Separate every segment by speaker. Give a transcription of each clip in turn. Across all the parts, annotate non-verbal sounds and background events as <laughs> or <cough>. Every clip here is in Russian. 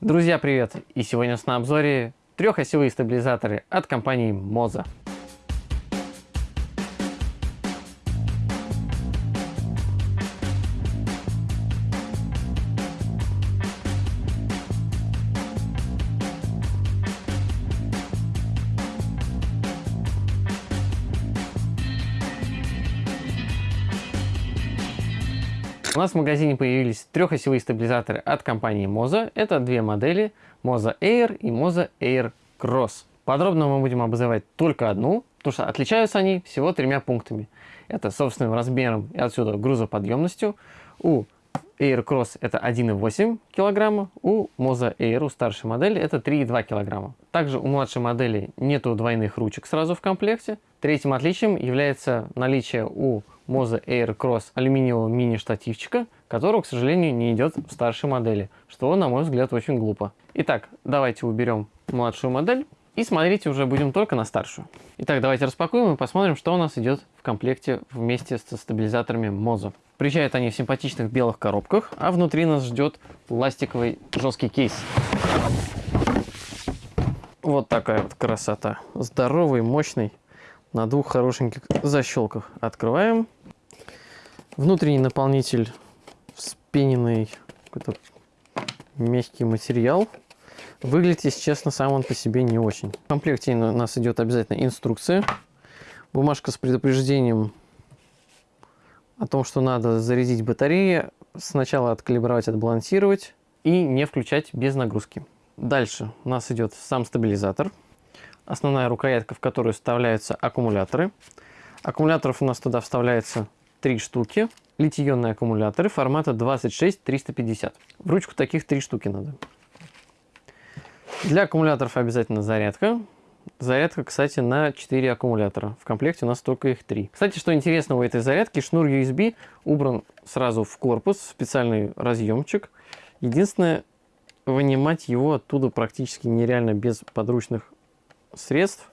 Speaker 1: Друзья, привет! И сегодня у нас на обзоре трехосевые стабилизаторы от компании Moza. Нас в магазине появились трехосевые стабилизаторы от компании Moza. Это две модели Moza Air и Moza Air Cross. Подробно мы будем обозревать только одну, потому что отличаются они всего тремя пунктами. Это собственным размером и отсюда грузоподъемностью. У Air Cross это 1,8 кг, у Moza Air, у старшей модели, это 3,2 кг. Также у младшей модели нету двойных ручек сразу в комплекте. Третьим отличием является наличие у Moza Air Cross алюминиевого мини-штативчика, которого, к сожалению, не идет в старшей модели, что, на мой взгляд, очень глупо. Итак, давайте уберем младшую модель и смотрите уже будем только на старшую. Итак, давайте распакуем и посмотрим, что у нас идет в комплекте вместе со стабилизаторами Moza. Приезжают они в симпатичных белых коробках, а внутри нас ждет пластиковый жесткий кейс. Вот такая вот красота. Здоровый, мощный, на двух хорошеньких защелках. Открываем. Внутренний наполнитель вспененный какой-то мягкий материал. Выглядит, если честно, сам он по себе не очень. В комплекте у нас идет обязательно инструкция. Бумажка с предупреждением о том, что надо зарядить батареи, сначала откалибровать, отбалансировать и не включать без нагрузки. Дальше у нас идет сам стабилизатор. Основная рукоятка, в которую вставляются аккумуляторы. Аккумуляторов у нас туда вставляется три штуки. Литий-ионные аккумуляторы формата 26350. В ручку таких три штуки надо. Для аккумуляторов обязательно зарядка. Зарядка, кстати, на 4 аккумулятора. В комплекте у нас только их 3. Кстати, что интересно у этой зарядки, шнур USB убран сразу в корпус, в специальный разъемчик. Единственное, вынимать его оттуда практически нереально без подручных средств,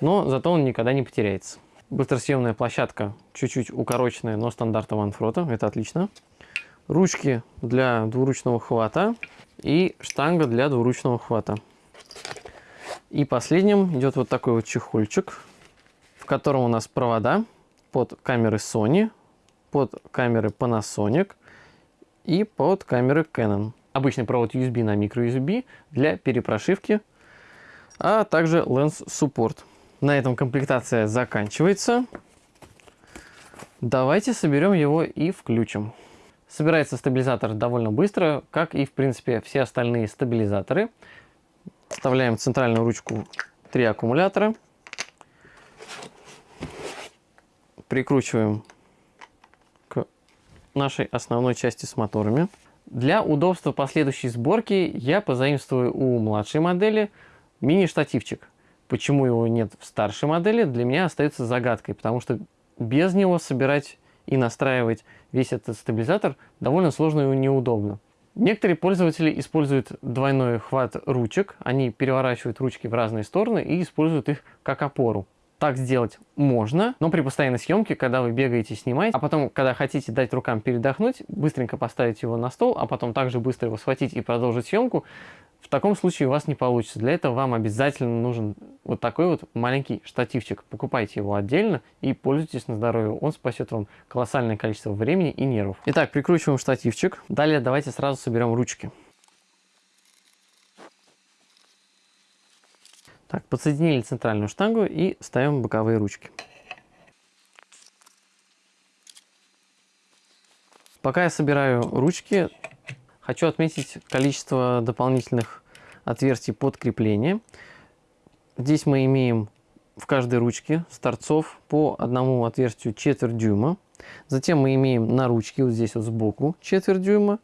Speaker 1: но зато он никогда не потеряется. Быстросъемная площадка чуть-чуть укороченная, но стандарта Ванфрота, это отлично. Ручки для двуручного хвата и штанга для двуручного хвата. И последним идет вот такой вот чехольчик, в котором у нас провода под камеры Sony, под камеры Panasonic и под камеры Canon. Обычный провод USB на microUSB для перепрошивки, а также Lens Support. На этом комплектация заканчивается. Давайте соберем его и включим. Собирается стабилизатор довольно быстро, как и в принципе все остальные стабилизаторы. Вставляем в центральную ручку три аккумулятора. Прикручиваем к нашей основной части с моторами. Для удобства последующей сборки я позаимствую у младшей модели мини-штативчик. Почему его нет в старшей модели, для меня остается загадкой, потому что без него собирать и настраивать весь этот стабилизатор довольно сложно и неудобно. Некоторые пользователи используют двойной хват ручек, они переворачивают ручки в разные стороны и используют их как опору. Так сделать можно, но при постоянной съемке, когда вы бегаете, снимаете, а потом, когда хотите дать рукам передохнуть, быстренько поставить его на стол, а потом также быстро его схватить и продолжить съемку, в таком случае у вас не получится. Для этого вам обязательно нужен вот такой вот маленький штативчик. Покупайте его отдельно и пользуйтесь на здоровье. Он спасет вам колоссальное количество времени и нервов. Итак, прикручиваем штативчик. Далее давайте сразу соберем ручки. Так, подсоединили центральную штангу и ставим боковые ручки. Пока я собираю ручки, Хочу отметить количество дополнительных отверстий под крепление. Здесь мы имеем в каждой ручке с торцов по одному отверстию четверть дюйма. Затем мы имеем на ручке вот здесь вот сбоку четверть дюйма.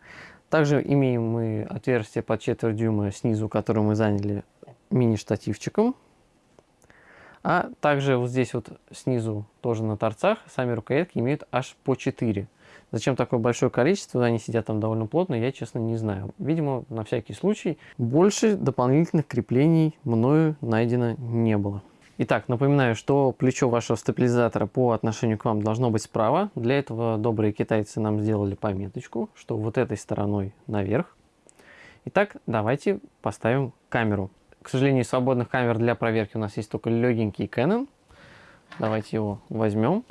Speaker 1: Также имеем мы отверстие под четверть дюйма снизу, которое мы заняли мини-штативчиком. А также вот здесь вот снизу тоже на торцах сами рукоятки имеют аж по 4 Зачем такое большое количество, они сидят там довольно плотно, я, честно, не знаю. Видимо, на всякий случай. Больше дополнительных креплений мною найдено не было. Итак, напоминаю, что плечо вашего стабилизатора по отношению к вам должно быть справа. Для этого добрые китайцы нам сделали пометочку, что вот этой стороной наверх. Итак, давайте поставим камеру. К сожалению, свободных камер для проверки у нас есть только легенький Canon. Давайте его возьмем.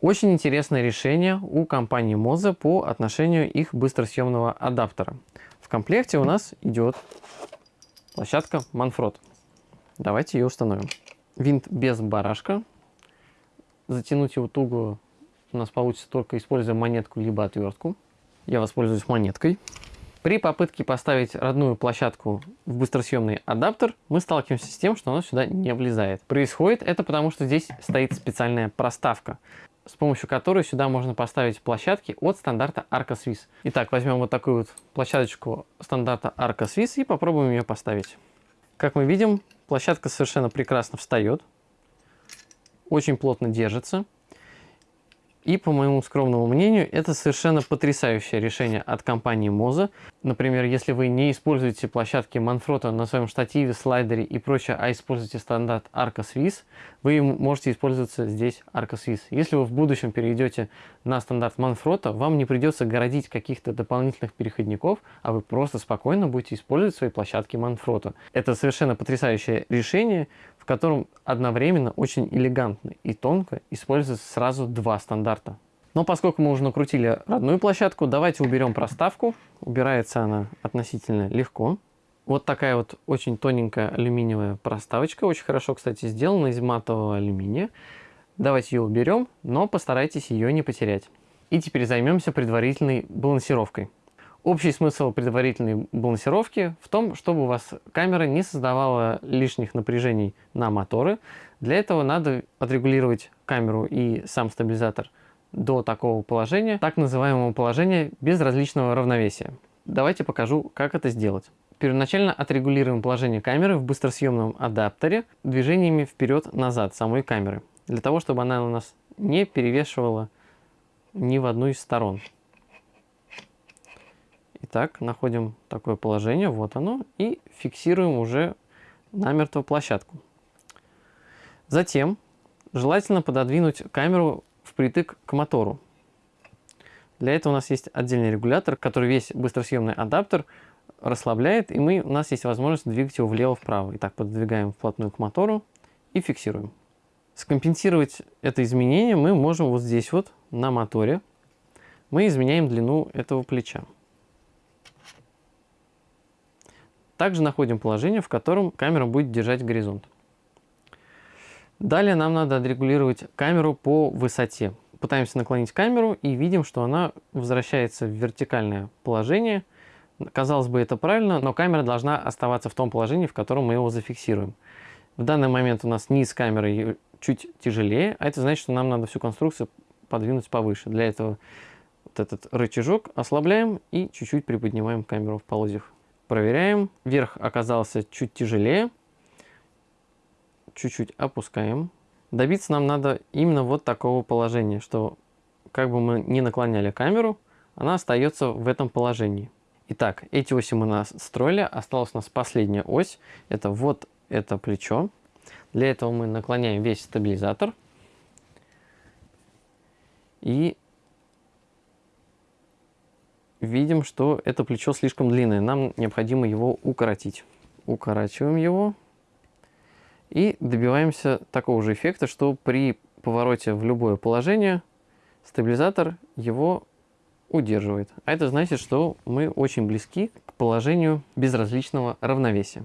Speaker 1: Очень интересное решение у компании Moza по отношению их быстросъемного адаптера. В комплекте у нас идет площадка Manfrotto. Давайте ее установим. Винт без барашка. Затянуть его туго у нас получится только используя монетку либо отвертку. Я воспользуюсь монеткой. При попытке поставить родную площадку в быстросъемный адаптер, мы сталкиваемся с тем, что она сюда не влезает. Происходит это потому, что здесь стоит специальная проставка, с помощью которой сюда можно поставить площадки от стандарта Arca Swiss. Итак, возьмем вот такую вот площадочку стандарта Arca Swiss и попробуем ее поставить. Как мы видим, площадка совершенно прекрасно встает, очень плотно держится. И, по моему скромному мнению, это совершенно потрясающее решение от компании Moza. Например, если вы не используете площадки Manfrotto на своем штативе, слайдере и прочее, а используете стандарт Arca Swiss, вы можете использоваться здесь Arca Swiss. Если вы в будущем перейдете на стандарт Manfrotto, вам не придется городить каких-то дополнительных переходников, а вы просто спокойно будете использовать свои площадки Manfrotto. Это совершенно потрясающее решение, котором одновременно очень элегантно и тонко используется сразу два стандарта. Но поскольку мы уже накрутили родную площадку, давайте уберем проставку. Убирается она относительно легко. Вот такая вот очень тоненькая алюминиевая проставочка. Очень хорошо, кстати, сделана из матового алюминия. Давайте ее уберем, но постарайтесь ее не потерять. И теперь займемся предварительной балансировкой. Общий смысл предварительной балансировки в том, чтобы у вас камера не создавала лишних напряжений на моторы. Для этого надо отрегулировать камеру и сам стабилизатор до такого положения, так называемого положения безразличного равновесия. Давайте покажу, как это сделать. Первоначально отрегулируем положение камеры в быстросъемном адаптере движениями вперед-назад самой камеры, для того, чтобы она у нас не перевешивала ни в одну из сторон. Итак, находим такое положение, вот оно, и фиксируем уже намертво площадку. Затем желательно пододвинуть камеру впритык к мотору. Для этого у нас есть отдельный регулятор, который весь быстросъемный адаптер расслабляет, и мы, у нас есть возможность двигать его влево-вправо. Итак, пододвигаем вплотную к мотору и фиксируем. Скомпенсировать это изменение мы можем вот здесь вот, на моторе. Мы изменяем длину этого плеча. Также находим положение, в котором камера будет держать горизонт. Далее нам надо отрегулировать камеру по высоте. Пытаемся наклонить камеру и видим, что она возвращается в вертикальное положение. Казалось бы, это правильно, но камера должна оставаться в том положении, в котором мы его зафиксируем. В данный момент у нас низ камеры чуть тяжелее, а это значит, что нам надо всю конструкцию подвинуть повыше. Для этого вот этот рычажок ослабляем и чуть-чуть приподнимаем камеру в полозьях. Проверяем. Верх оказался чуть тяжелее. Чуть-чуть опускаем. Добиться нам надо именно вот такого положения, что как бы мы ни наклоняли камеру, она остается в этом положении. Итак, эти оси мы настроили. Осталась у нас последняя ось. Это вот это плечо. Для этого мы наклоняем весь стабилизатор. И видим, что это плечо слишком длинное. Нам необходимо его укоротить. Укорачиваем его и добиваемся такого же эффекта, что при повороте в любое положение стабилизатор его удерживает. А это значит, что мы очень близки к положению безразличного равновесия.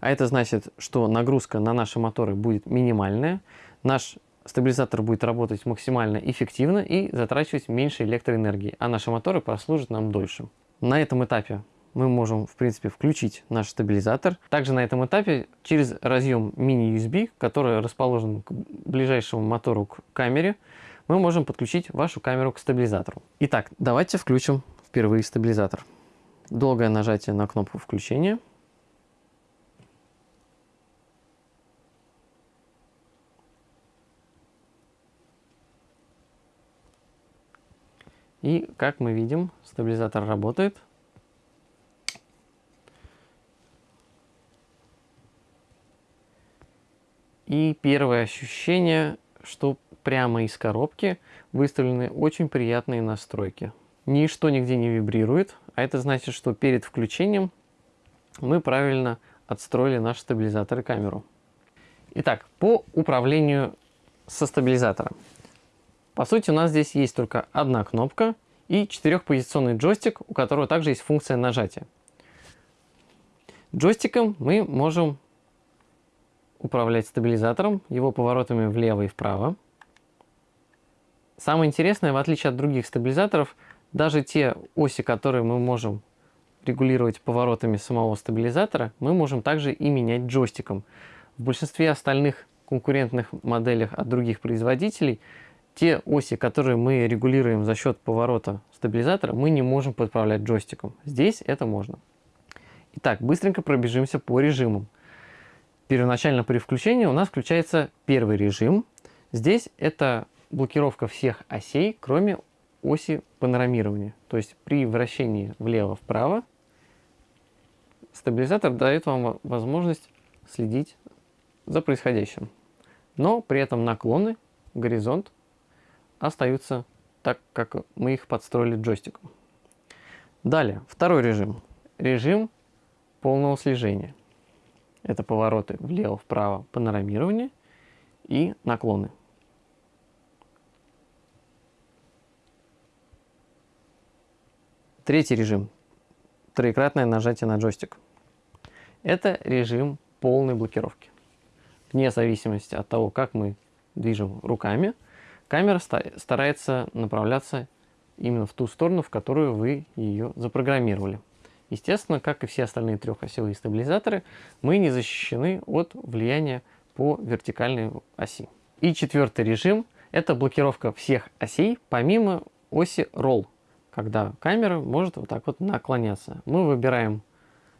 Speaker 1: А это значит, что нагрузка на наши моторы будет минимальная, наш стабилизатор будет работать максимально эффективно и затрачивать меньше электроэнергии, а наши моторы прослужат нам дольше. На этом этапе мы можем, в принципе, включить наш стабилизатор. Также на этом этапе через разъем мини-USB, который расположен к ближайшему мотору к камере, мы можем подключить вашу камеру к стабилизатору. Итак, давайте включим впервые стабилизатор. Долгое нажатие на кнопку включения – И как мы видим, стабилизатор работает. И первое ощущение, что прямо из коробки выставлены очень приятные настройки. Ничто нигде не вибрирует, а это значит, что перед включением мы правильно отстроили наш стабилизатор и камеру. Итак, по управлению со стабилизатором. По сути, у нас здесь есть только одна кнопка и четырехпозиционный джойстик, у которого также есть функция нажатия. Джойстиком мы можем управлять стабилизатором, его поворотами влево и вправо. Самое интересное, в отличие от других стабилизаторов, даже те оси, которые мы можем регулировать поворотами самого стабилизатора, мы можем также и менять джойстиком. В большинстве остальных конкурентных моделях от других производителей те оси, которые мы регулируем за счет поворота стабилизатора, мы не можем подправлять джойстиком. Здесь это можно. Итак, быстренько пробежимся по режимам. Первоначально при включении у нас включается первый режим. Здесь это блокировка всех осей, кроме оси панорамирования. То есть при вращении влево-вправо стабилизатор дает вам возможность следить за происходящим. Но при этом наклоны, горизонт остаются так, как мы их подстроили джойстиком. Далее, второй режим. Режим полного слежения. Это повороты влево-вправо, панорамирование и наклоны. Третий режим. Троекратное нажатие на джойстик. Это режим полной блокировки. Вне зависимости от того, как мы движем руками, камера старается направляться именно в ту сторону, в которую вы ее запрограммировали. Естественно, как и все остальные трехосевые стабилизаторы, мы не защищены от влияния по вертикальной оси. И четвертый режим – это блокировка всех осей, помимо оси Roll, когда камера может вот так вот наклоняться. Мы выбираем,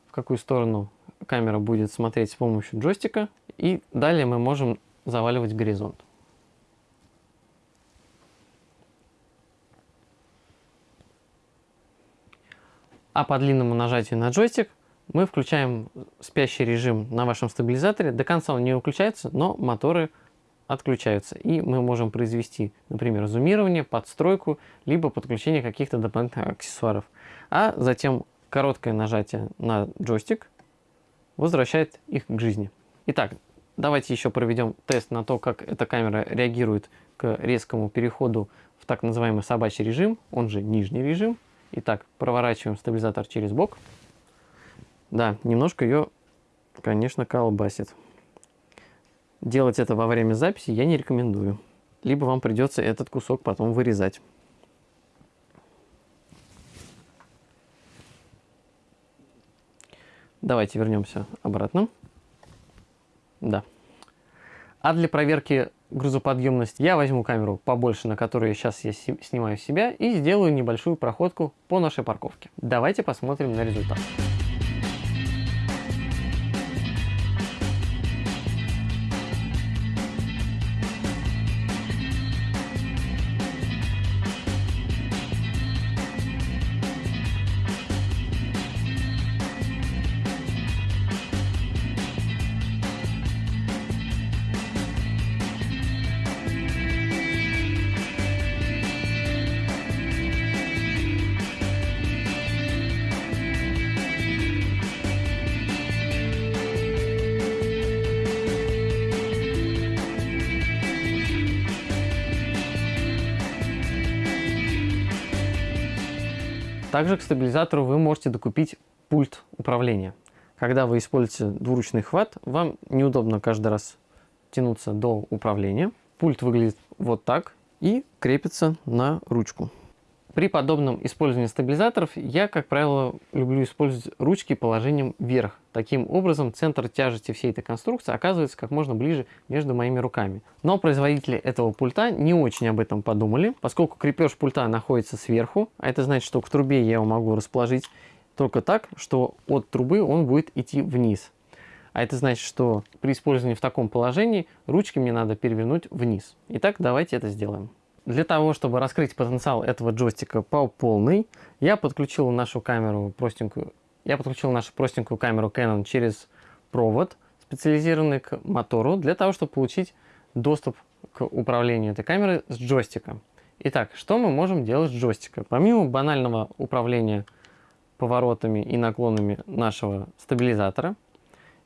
Speaker 1: в какую сторону камера будет смотреть с помощью джойстика, и далее мы можем заваливать горизонт. А по длинному нажатию на джойстик мы включаем спящий режим на вашем стабилизаторе. До конца он не выключается, но моторы отключаются. И мы можем произвести, например, зумирование, подстройку, либо подключение каких-то дополнительных аксессуаров. А затем короткое нажатие на джойстик возвращает их к жизни. Итак, давайте еще проведем тест на то, как эта камера реагирует к резкому переходу в так называемый собачий режим, он же нижний режим. Итак, проворачиваем стабилизатор через бок. Да, немножко ее, конечно, колбасит. Делать это во время записи я не рекомендую. Либо вам придется этот кусок потом вырезать. Давайте вернемся обратно. Да. А для проверки грузоподъемности я возьму камеру побольше, на которой сейчас я снимаю себя, и сделаю небольшую проходку по нашей парковке. Давайте посмотрим на результат. Также к стабилизатору вы можете докупить пульт управления. Когда вы используете двуручный хват, вам неудобно каждый раз тянуться до управления. Пульт выглядит вот так и крепится на ручку. При подобном использовании стабилизаторов я, как правило, люблю использовать ручки положением вверх. Таким образом, центр тяжести всей этой конструкции оказывается как можно ближе между моими руками. Но производители этого пульта не очень об этом подумали, поскольку крепеж пульта находится сверху, а это значит, что к трубе я его могу расположить только так, что от трубы он будет идти вниз. А это значит, что при использовании в таком положении ручки мне надо перевернуть вниз. Итак, давайте это сделаем. Для того, чтобы раскрыть потенциал этого джойстика по полной, я подключил нашу камеру простенькую, я подключил нашу простенькую камеру Canon через провод, специализированный к мотору, для того, чтобы получить доступ к управлению этой камеры с джойстика. Итак, что мы можем делать с джойстика? Помимо банального управления поворотами и наклонами нашего стабилизатора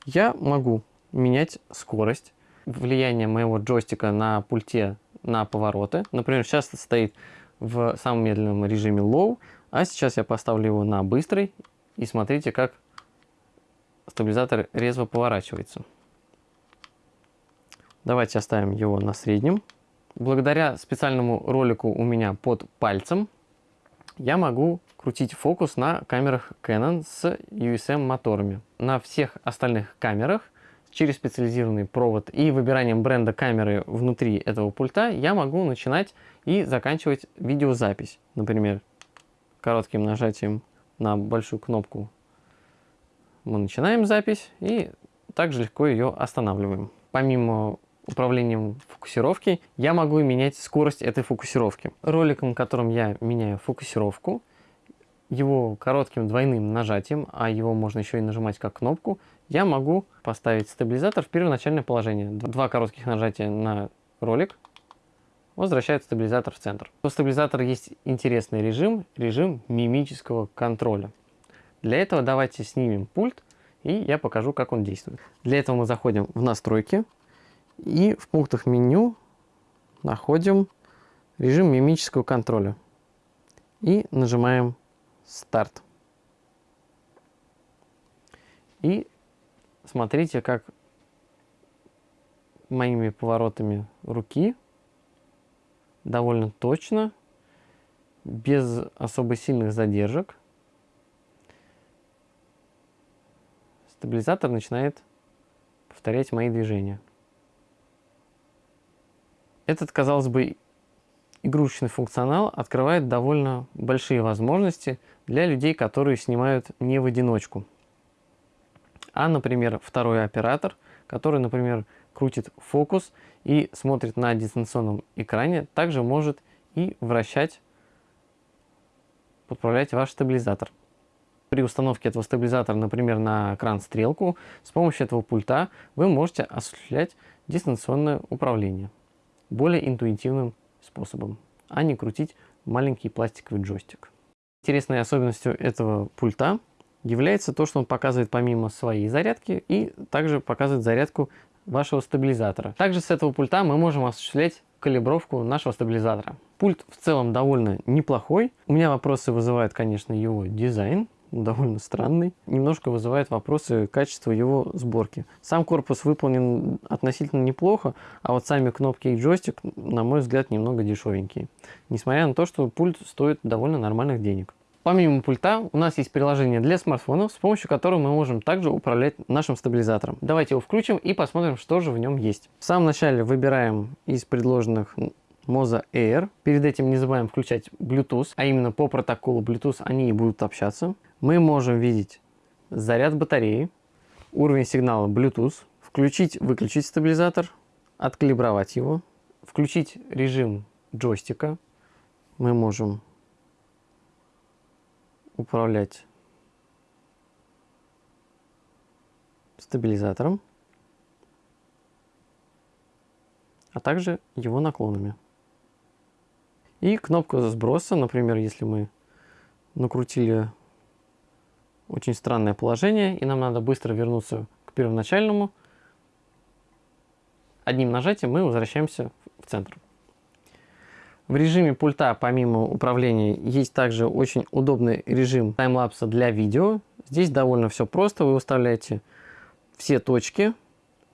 Speaker 1: я могу менять скорость, влияние моего джойстика на пульте на повороты. Например, сейчас это стоит в самом медленном режиме low, а сейчас я поставлю его на быстрый. И смотрите, как стабилизатор резво поворачивается. Давайте оставим его на среднем. Благодаря специальному ролику у меня под пальцем я могу крутить фокус на камерах Canon с USM моторами. На всех остальных камерах через специализированный провод и выбиранием бренда камеры внутри этого пульта я могу начинать и заканчивать видеозапись. Например, коротким нажатием на большую кнопку мы начинаем запись и также легко ее останавливаем. Помимо управлением фокусировки, я могу менять скорость этой фокусировки. Роликом, которым я меняю фокусировку, его коротким двойным нажатием, а его можно еще и нажимать как кнопку, я могу поставить стабилизатор в первоначальное положение. Два коротких нажатия на ролик возвращает стабилизатор в центр. У стабилизатора есть интересный режим, режим мимического контроля. Для этого давайте снимем пульт и я покажу, как он действует. Для этого мы заходим в настройки, и в пунктах меню находим режим мимического контроля. И нажимаем старт. И смотрите, как моими поворотами руки довольно точно, без особо сильных задержек, стабилизатор начинает повторять мои движения. Этот, казалось бы, игрушечный функционал открывает довольно большие возможности для людей, которые снимают не в одиночку. А, например, второй оператор, который, например, крутит фокус и смотрит на дистанционном экране, также может и вращать, подправлять ваш стабилизатор. При установке этого стабилизатора, например, на кран стрелку, с помощью этого пульта вы можете осуществлять дистанционное управление более интуитивным способом, а не крутить маленький пластиковый джойстик. Интересной особенностью этого пульта является то, что он показывает помимо своей зарядки и также показывает зарядку вашего стабилизатора. Также с этого пульта мы можем осуществлять калибровку нашего стабилизатора. Пульт в целом довольно неплохой. У меня вопросы вызывает, конечно, его дизайн <laughs> довольно странный. Немножко вызывает вопросы качества его сборки. Сам корпус выполнен относительно неплохо, а вот сами кнопки и джойстик, на мой взгляд, немного дешевенькие. Несмотря на то, что пульт стоит довольно нормальных денег. Помимо пульта у нас есть приложение для смартфонов, с помощью которого мы можем также управлять нашим стабилизатором. Давайте его включим и посмотрим, что же в нем есть. В самом начале выбираем из предложенных Moza Air. Перед этим не забываем включать Bluetooth, а именно по протоколу Bluetooth они и будут общаться мы можем видеть заряд батареи, уровень сигнала Bluetooth, включить-выключить стабилизатор, откалибровать его, включить режим джойстика. Мы можем управлять стабилизатором, а также его наклонами. И кнопку сброса, например, если мы накрутили очень странное положение, и нам надо быстро вернуться к первоначальному. Одним нажатием мы возвращаемся в центр. В режиме пульта, помимо управления, есть также очень удобный режим таймлапса для видео. Здесь довольно все просто. Вы выставляете все точки,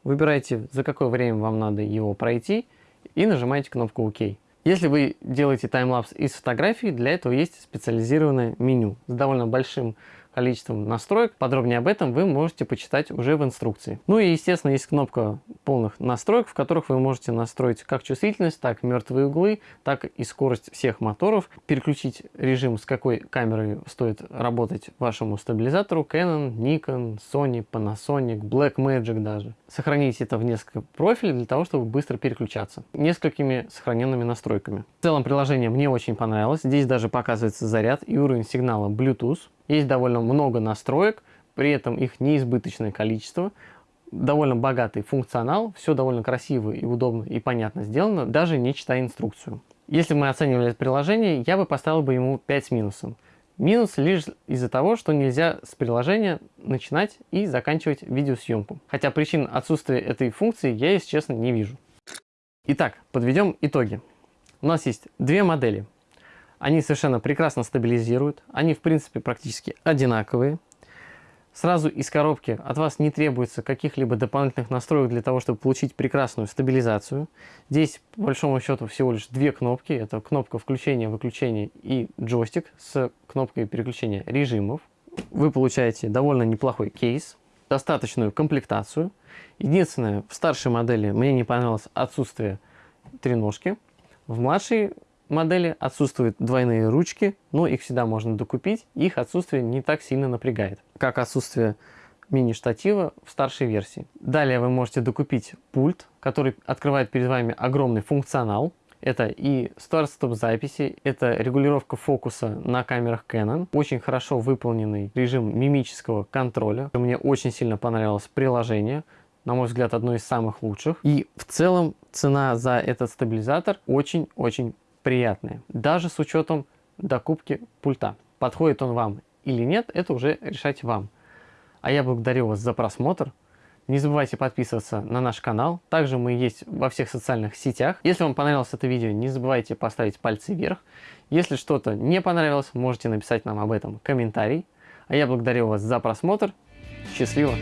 Speaker 1: выбираете, за какое время вам надо его пройти, и нажимаете кнопку ОК. Если вы делаете таймлапс из фотографий, для этого есть специализированное меню с довольно большим количеством настроек. Подробнее об этом вы можете почитать уже в инструкции. Ну и естественно есть кнопка полных настроек, в которых вы можете настроить как чувствительность, так и мертвые углы, так и скорость всех моторов, переключить режим, с какой камерой стоит работать вашему стабилизатору, Canon, Nikon, Sony, Panasonic, Blackmagic даже. Сохранить это в несколько профилей для того, чтобы быстро переключаться. Несколькими сохраненными настройками. В целом приложение мне очень понравилось. Здесь даже показывается заряд и уровень сигнала Bluetooth. Есть довольно много настроек, при этом их неизбыточное количество. Довольно богатый функционал, все довольно красиво и удобно и понятно сделано, даже не читая инструкцию. Если мы оценивали это приложение, я бы поставил бы ему 5 с минусом. Минус лишь из-за того, что нельзя с приложения начинать и заканчивать видеосъемку. Хотя причин отсутствия этой функции я, если честно, не вижу. Итак, подведем итоги. У нас есть две модели. Они совершенно прекрасно стабилизируют. Они, в принципе, практически одинаковые. Сразу из коробки от вас не требуется каких-либо дополнительных настроек для того, чтобы получить прекрасную стабилизацию. Здесь, по большому счету, всего лишь две кнопки. Это кнопка включения, выключения и джойстик с кнопкой переключения режимов. Вы получаете довольно неплохой кейс, достаточную комплектацию. Единственное, в старшей модели мне не понравилось отсутствие треножки. В младшей модели отсутствуют двойные ручки, но их всегда можно докупить, их отсутствие не так сильно напрягает, как отсутствие мини-штатива в старшей версии. Далее вы можете докупить пульт, который открывает перед вами огромный функционал. Это и старт-стоп записи, это регулировка фокуса на камерах Canon, очень хорошо выполненный режим мимического контроля. Мне очень сильно понравилось приложение, на мой взгляд, одно из самых лучших. И в целом цена за этот стабилизатор очень-очень приятные, даже с учетом докупки пульта. Подходит он вам или нет, это уже решать вам. А я благодарю вас за просмотр. Не забывайте подписываться на наш канал. Также мы есть во всех социальных сетях. Если вам понравилось это видео, не забывайте поставить пальцы вверх. Если что-то не понравилось, можете написать нам об этом комментарий. А я благодарю вас за просмотр. Счастливо!